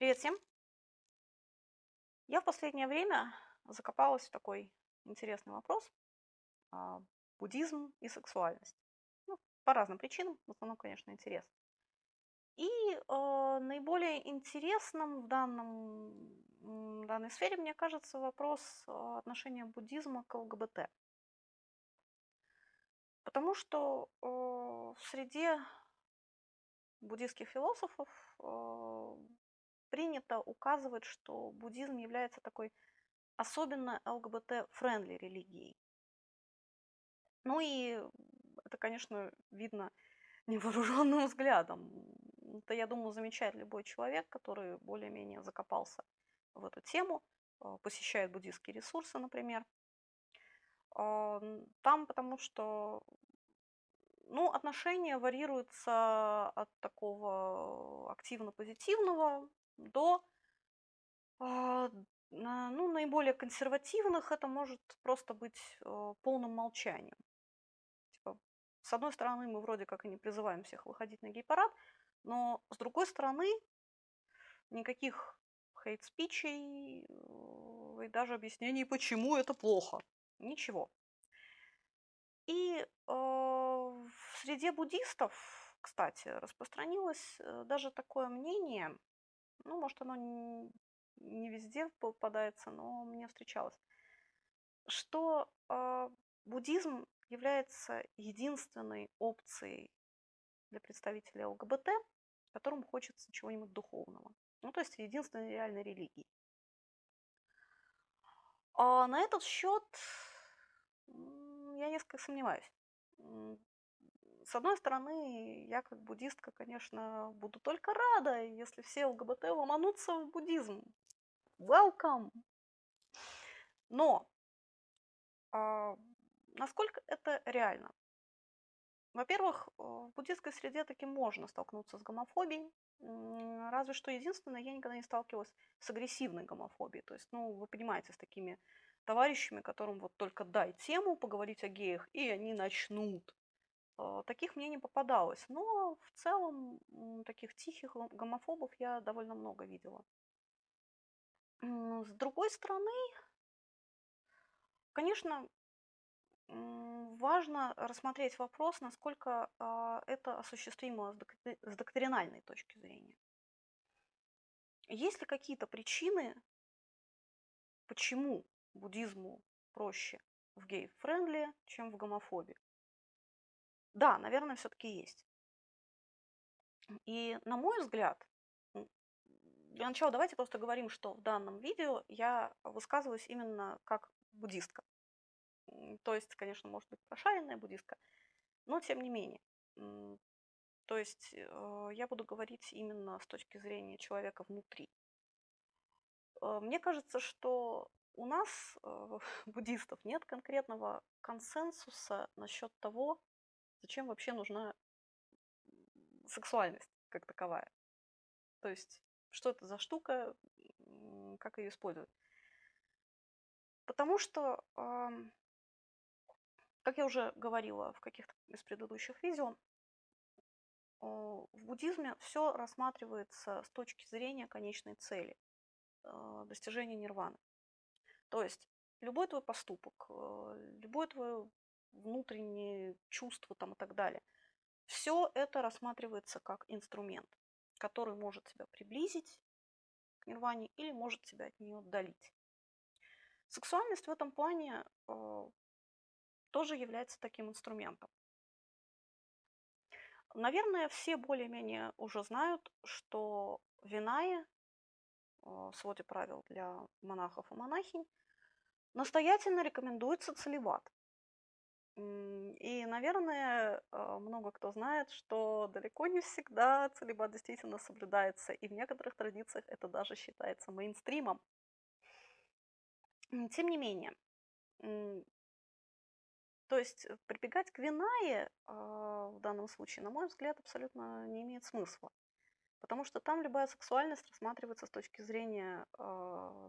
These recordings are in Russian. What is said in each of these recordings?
Привет всем! Я в последнее время закопалась в такой интересный вопрос а, буддизм и сексуальность. Ну, по разным причинам, в основном, конечно, интерес. И э, наиболее интересным в данном, в данной сфере, мне кажется, вопрос а, отношения буддизма к ЛГБТ. Потому что э, в среде буддийских философов принято указывать, что буддизм является такой особенно ЛГБТ- friendly религией. Ну и это, конечно, видно невооруженным взглядом. Это, я думаю, замечает любой человек, который более-менее закопался в эту тему, э, посещает буддийские ресурсы, например. А, там потому что ну, отношения варьируются от такого активно-позитивного до а, ну, наиболее консервативных это может просто быть э, полным молчанием. Типа, с одной стороны, мы вроде как и не призываем всех выходить на гей-парад, но с другой стороны, никаких хейт-спичей э, и даже объяснений, почему это плохо. Ничего. И э, в среде буддистов, кстати, распространилось э, даже такое мнение, ну, может, оно не везде попадается, но мне встречалось, что э, буддизм является единственной опцией для представителей ЛГБТ, которым хочется чего-нибудь духовного. Ну, то есть единственной реальной религии. А на этот счет я несколько сомневаюсь. С одной стороны, я как буддистка, конечно, буду только рада, если все ЛГБТ ломанутся в буддизм. Welcome! Но а, насколько это реально? Во-первых, в буддистской среде таки можно столкнуться с гомофобией. Разве что единственное, я никогда не сталкивалась с агрессивной гомофобией. То есть, ну, вы понимаете, с такими товарищами, которым вот только дай тему поговорить о геях, и они начнут Э, таких мне не попадалось. Но в целом таких тихих гомофобов я довольно много видела. С другой стороны, конечно, важно рассмотреть вопрос, насколько а, это осуществимо с доктринальной точки зрения. Есть ли какие-то причины, почему буддизму проще в gay-friendly, чем в гомофобии? Да, наверное, все-таки есть. И на мой взгляд, для начала давайте просто говорим, что в данном видео я высказываюсь именно как буддистка. То есть, конечно, может быть прошаренная буддистка, но тем не менее. То есть э, я буду говорить именно с точки зрения человека внутри. Э, мне кажется, что у нас, э, буддистов, нет конкретного консенсуса насчет того, Зачем вообще нужна сексуальность как таковая? То есть, что это за штука, как ее использовать? Потому что, как я уже говорила в каких-то из предыдущих видео, в буддизме все рассматривается с точки зрения конечной цели а, достижения нирваны. То есть любой твой поступок, э, любое твое внутренние чувства там и так далее. Все это рассматривается как инструмент, который может тебя приблизить к нирване или может тебя от нее отдалить. Сексуальность в этом плане э, тоже является таким инструментом. Наверное, все более-менее уже знают, что в Винае, э, в своде правил для монахов и монахинь, настоятельно рекомендуется целебат. И, наверное, а, много кто знает, что далеко не всегда целебат действительно соблюдается, и в некоторых традициях это даже считается мейнстримом. Тем не менее, то есть э, прибегать к винае а, в данном случае, на мой взгляд, абсолютно не имеет смысла. Потому что там любая сексуальность рассматривается с точки зрения, а,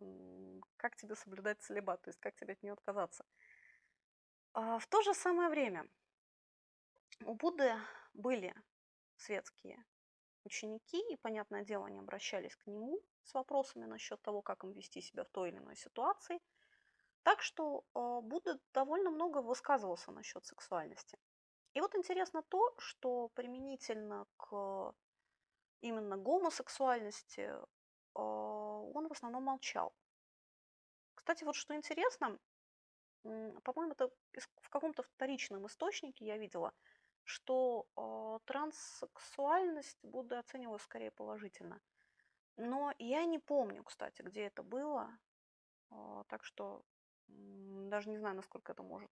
как тебе соблюдать целебат, то есть как тебе от нее отказаться. А, в то же самое время у Будды были светские ученики, и, понятное дело, они обращались к нему с вопросами насчет того, как им вести себя в той или иной ситуации. Так что э, Будда довольно много высказывался насчет сексуальности. И вот интересно то, что применительно к именно гомосексуальности э, он в основном молчал. Кстати, вот что интересно, по-моему, это в каком-то вторичном источнике я видела, что э, транссексуальность Будда оценивал скорее положительно. Но я не помню, кстати, где это было, э, так что э, даже не знаю, насколько это может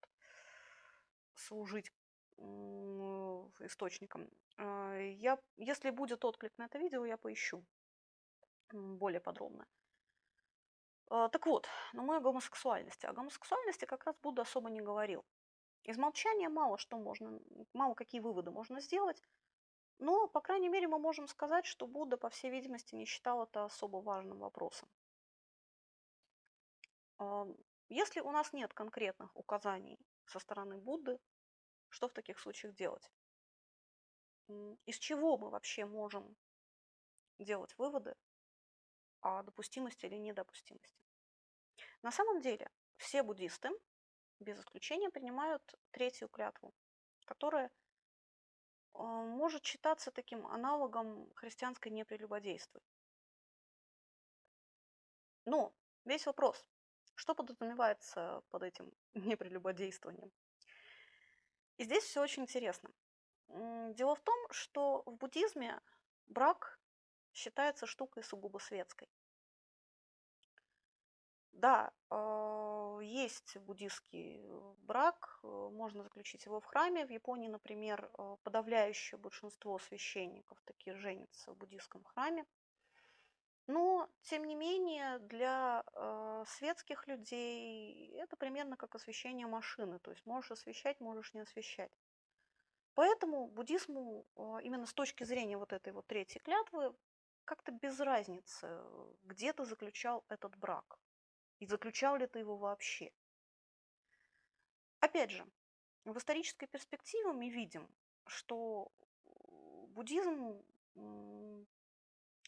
служить э, источником. Э, я, если будет отклик на это видео, я поищу более подробно. Э, так вот, на моей гомосексуальности. О гомосексуальности как раз Будда особо не говорил. Из молчания мало что можно, мало какие выводы можно сделать, но, по крайней мере, мы можем сказать, что Будда, по всей видимости, не считал это особо важным вопросом. Если у нас нет конкретных указаний со стороны Будды, что в таких случаях делать? Из чего мы вообще можем делать выводы о допустимости или недопустимости? На самом деле, все буддисты без исключения принимают третью клятву, которая а, может считаться таким аналогом христианской «не прелюбодействуй». Но весь вопрос, что подразумевается под этим непрелюбодействованием? И здесь все очень интересно. Дело в том, что в буддизме брак считается штукой сугубо светской. Да, а, есть буддийский э, брак, э, можно заключить его в храме. В Японии, например, э, подавляющее большинство священников таки женятся в буддийском храме. Но, тем не менее, для светских людей это примерно как освещение машины. То есть можешь освещать, можешь не освещать. Поэтому буддизму именно с точки зрения вот этой вот третьей клятвы как-то без разницы, где ты заключал этот брак. И заключал ли ты его вообще? Опять же, в исторической перспективе мы видим, что буддизм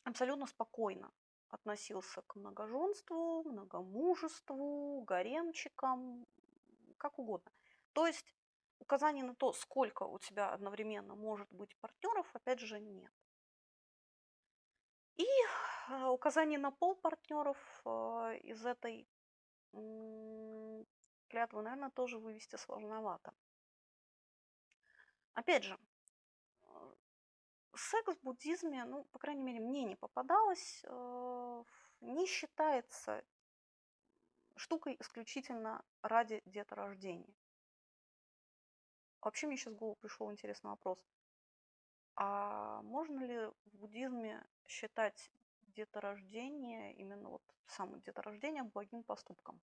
абсолютно спокойно относился к многоженству, многомужеству, гаремчикам, как угодно. То есть указаний на то, сколько у тебя одновременно может быть партнеров, опять же, нет. И а, указание на пол партнеров а, из этой клятвы, наверное, тоже вывести сложновато. Опять же, а, секс в буддизме, ну, по крайней мере, мне не попадалось, не считается штукой исключительно ради деторождения. Вообще мне сейчас в голову пришел интересный вопрос. А можно ли в буддизме считать деторождение, именно вот само деторождение благим поступком.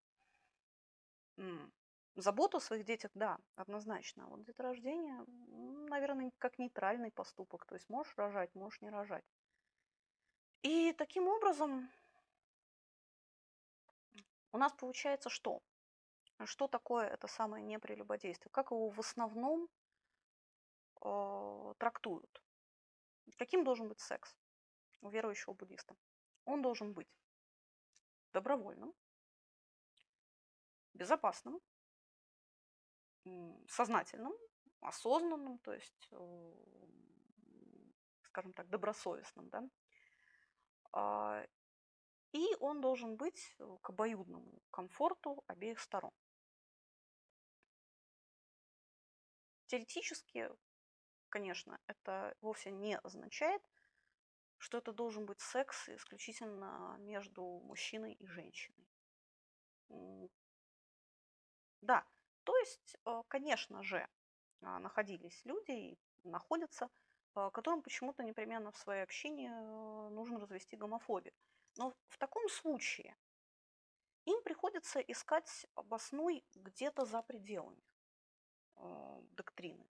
Заботу о своих детях, да, однозначно. А вот деторождение, наверное, как нейтральный поступок. То есть можешь рожать, можешь не рожать. И таким образом у нас получается что? Что такое это самое непрелюбодействие? Как его в основном э, трактуют? Каким должен быть секс? у верующего буддиста. Он должен быть добровольным, безопасным, сознательным, осознанным, то есть, э, скажем так, добросовестным. Да? А, и он должен быть к обоюдному комфорту обеих сторон. Теоретически, конечно, это вовсе не означает, что это должен быть секс исключительно между мужчиной и женщиной. Да, то есть, э, конечно же, а, находились люди и находятся, э, которым почему-то непременно в своей общине э, нужно развести гомофобию. Но в таком случае им приходится искать обоснуй где-то за пределами доктрины.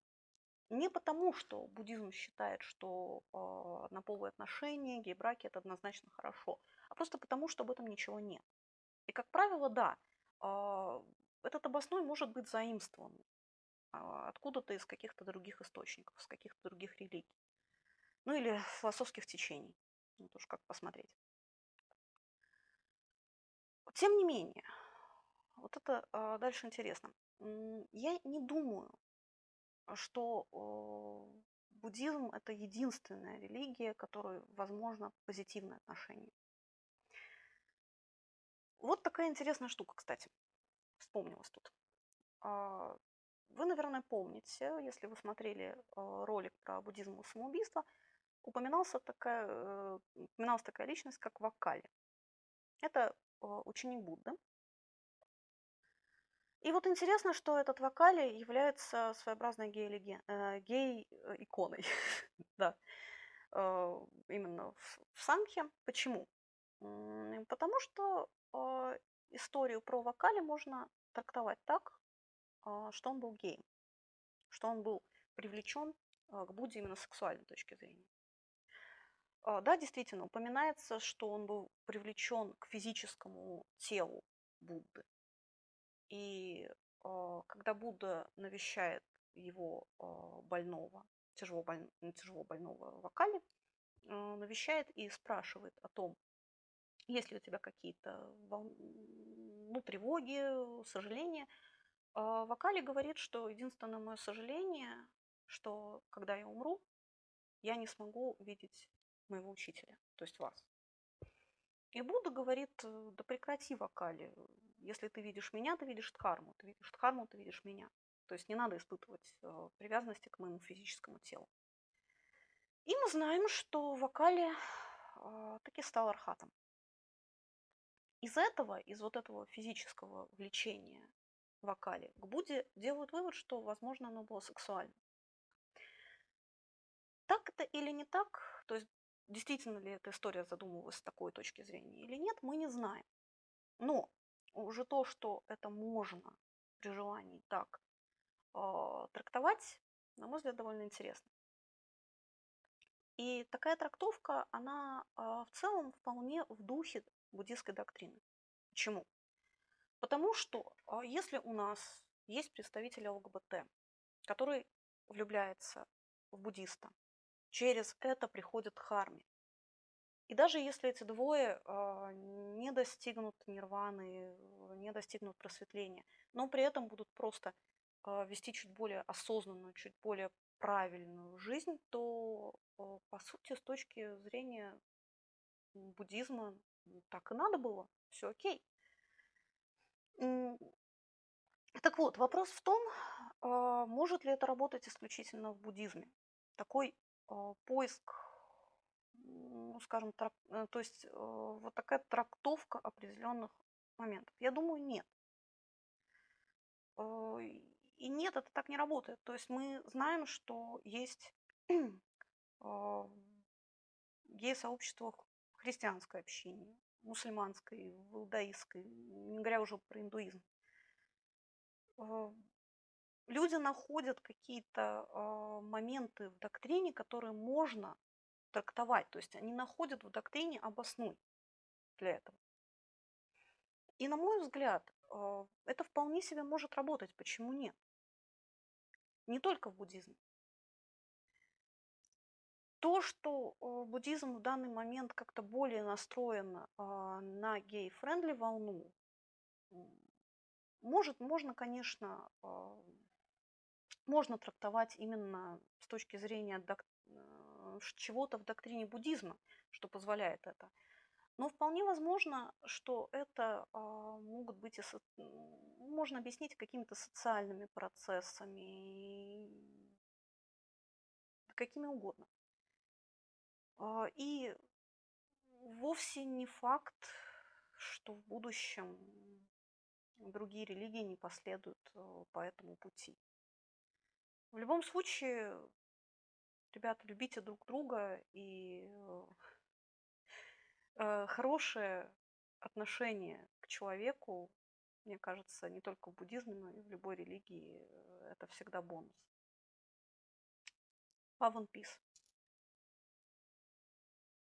Не потому, что буддизм считает, что э, однополые отношения, гей-браки это однозначно хорошо, а просто потому, что об этом ничего нет. И, как правило, да, э, этот обосной может быть заимствован э, откуда-то из каких-то других источников, из каких-то других религий. Ну или философских течений. Ну, тоже как посмотреть. Тем не менее, вот это а, дальше интересно. Я не думаю, что буддизм это единственная религия, которой возможно позитивное отношение. Вот такая интересная штука, кстати, вспомнилась тут. А, вы, наверное, помните, если вы смотрели а, ролик про буддизм и самоубийство, упоминался такая, э, упоминалась такая личность, как Вакали. Это а, ученик Будды. И вот интересно, что этот Вакали является своеобразной э, гей-иконой. да. Именно в Самхе. Почему? Потому что историю про Вакали можно трактовать так, а, что он был геем, что он был привлечен к Будде именно с сексуальной точки зрения. А, да, действительно, упоминается, что он был привлечен к физическому телу Будды. И когда Будда навещает его больного, тяжело, боль... тяжело больного Вакали, навещает и спрашивает о том, есть ли у тебя какие-то ну, тревоги, сожаления, а Вакали говорит, что единственное мое сожаление, что когда я умру, я не смогу видеть моего учителя, то есть вас. И Будда говорит, да прекрати, Вакали, если ты видишь меня, ты видишь Дхарму, ты видишь Дхарму, ты видишь меня. То есть не надо испытывать э, привязанности к моему физическому телу. И мы знаем, что Вакали э, таки стал архатом. Из этого, из вот этого физического влечения вокале к Будде делают вывод, что, возможно, оно было сексуальным. Так это или не так, то есть действительно ли эта история задумывалась с такой точки зрения или нет, мы не знаем. Но уже то, что это можно при желании так э, трактовать, на мой взгляд, довольно интересно. И такая трактовка, она э, в целом вполне в духе буддийской доктрины. Почему? Потому что а, если у нас есть представитель ЛГБТ, который влюбляется в буддиста, через это приходит к харме. И даже если эти двое э, не достигнут нирваны, не достигнут просветления, но при этом будут просто э, вести чуть более осознанную, чуть более правильную жизнь, то, э, по сути, с точки зрения буддизма, так и надо было, все окей. Так вот, вопрос в том, а, может ли это работать исключительно в буддизме. Такой а, поиск, ну, скажем, трак, э, то есть э, вот такая трактовка определенных моментов. Я думаю, нет. А, и нет, это так не работает. То есть мы знаем, что есть гей-сообщество общине, мусульманской, в иудаистской, не говоря уже про индуизм. Люди находят какие-то моменты в доктрине, которые можно трактовать. То есть они находят в доктрине обоснуй для этого. И на мой взгляд, а, это вполне себе может работать. Почему нет? Не только в буддизме. То, что э, буддизм в данный момент как-то более настроен а, на gay-friendly волну, может, можно, конечно, а, можно трактовать именно с точки зрения чего-то в доктрине буддизма, что позволяет это. Но вполне возможно, что это а, могут быть можно объяснить какими-то социальными процессами, какими угодно. А, и вовсе не факт, что в будущем другие религии не последуют э, по этому пути. В любом случае, ребята, любите друг друга и э, э, хорошее отношение к человеку, мне кажется, не только в буддизме, но и в любой религии это всегда бонус. Love and peace.